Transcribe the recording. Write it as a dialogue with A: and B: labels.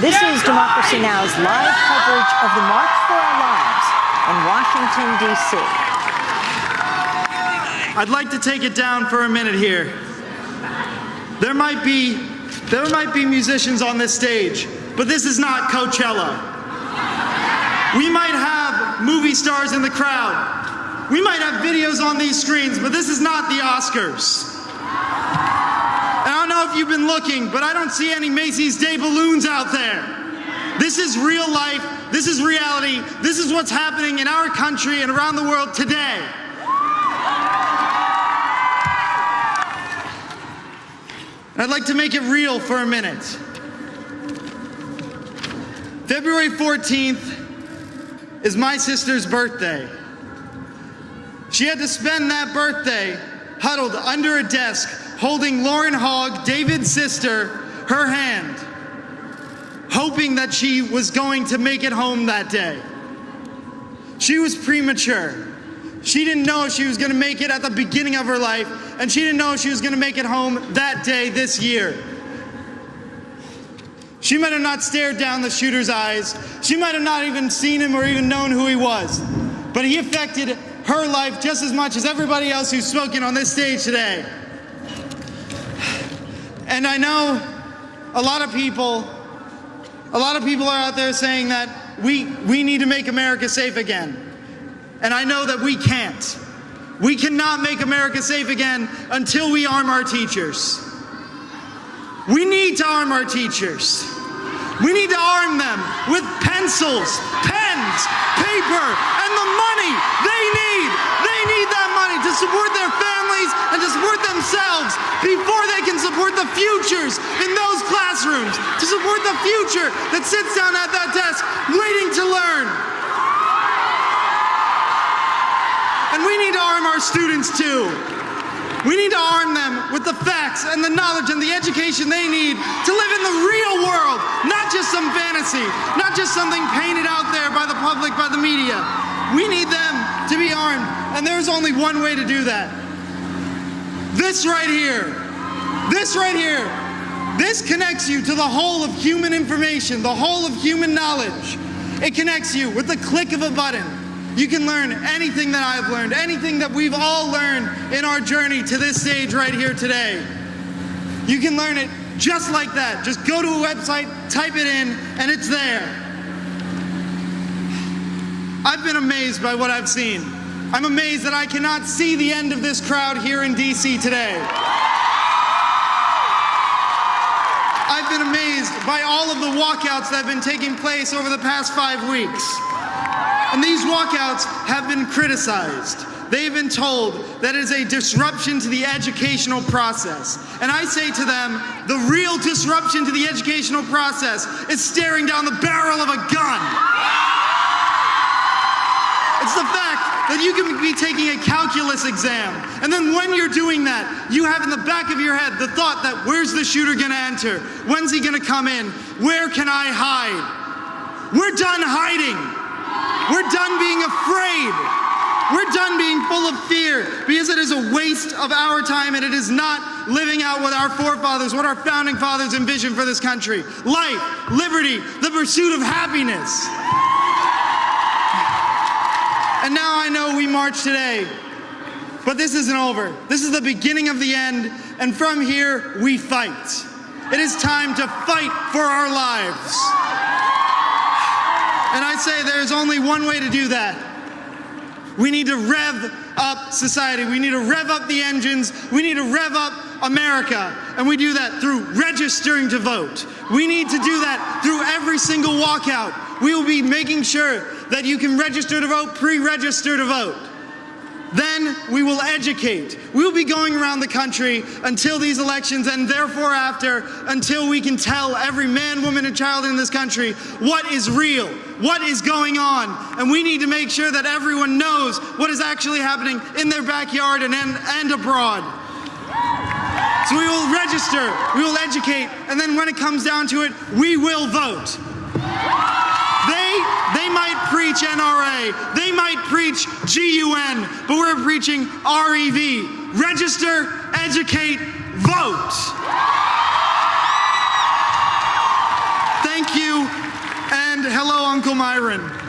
A: This is Democracy Now!'s live coverage of the March for Our Lives in Washington, D.C.
B: I'd like to take it down for a minute here. There might be there might be musicians on this stage, but this is not Coachella. We might have movie stars in the crowd. We might have videos on these screens, but this is not the Oscars. I don't know if you've been looking, but I don't see any Macy's Day balloons out there. This is real life. This is reality. This is what's happening in our country and around the world today. I'd like to make it real for a minute. February 14th is my sister's birthday. She had to spend that birthday huddled under a desk holding Lauren Hogg, David's sister, her hand, hoping that she was going to make it home that day. She was premature. She didn't know if she was going to make it at the beginning of her life, and she didn't know she was going to make it home that day this year. She might have not stared down the shooter's eyes. She might have not even seen him or even known who he was. But he affected her life just as much as everybody else who's spoken on this stage today. And I know a lot of people, a lot of people are out there saying that we, we need to make America safe again. And I know that we can't. We cannot make America safe again until we arm our teachers. We need to arm our teachers. We need to arm them with pencils, pens, paper, and the money they need. They need that money to support their families themselves before they can support the futures in those classrooms, to support the future that sits down at that desk waiting to learn. And we need to arm our students too. We need to arm them with the facts and the knowledge and the education they need to live in the real world, not just some fantasy, not just something painted out there by the public, by the media. We need them to be armed, and there's only one way to do that. This right here, this right here, this connects you to the whole of human information, the whole of human knowledge. It connects you with the click of a button. You can learn anything that I've learned, anything that we've all learned in our journey to this stage right here today. You can learn it just like that. Just go to a website, type it in, and it's there. I've been amazed by what I've seen. I'm amazed that I cannot see the end of this crowd here in DC today. I've been amazed by all of the walkouts that have been taking place over the past five weeks. And these walkouts have been criticized. They've been told that it is a disruption to the educational process. And I say to them, the real disruption to the educational process is staring down the barrel of a gun. It's the fact that you can be taking a calculus exam, and then when you're doing that, you have in the back of your head the thought that where's the shooter gonna enter? When's he gonna come in? Where can I hide? We're done hiding. We're done being afraid. We're done being full of fear because it is a waste of our time and it is not living out what our forefathers, what our founding fathers envisioned for this country life, liberty, the pursuit of happiness. And now I know we march today, but this isn't over. This is the beginning of the end, and from here we fight. It is time to fight for our lives. And I say there's only one way to do that. We need to rev up society. We need to rev up the engines. We need to rev up America. And we do that through registering to vote. We need to do that through every single walkout. We will be making sure that you can register to vote, pre-register to vote. Then we will educate. We will be going around the country until these elections and therefore after, until we can tell every man, woman, and child in this country what is real, what is going on. And we need to make sure that everyone knows what is actually happening in their backyard and, and, and abroad. So we will register, we will educate, and then when it comes down to it, we will vote. They might preach GUN, but we're preaching REV. Register, educate, vote. Thank you. And hello, Uncle Myron.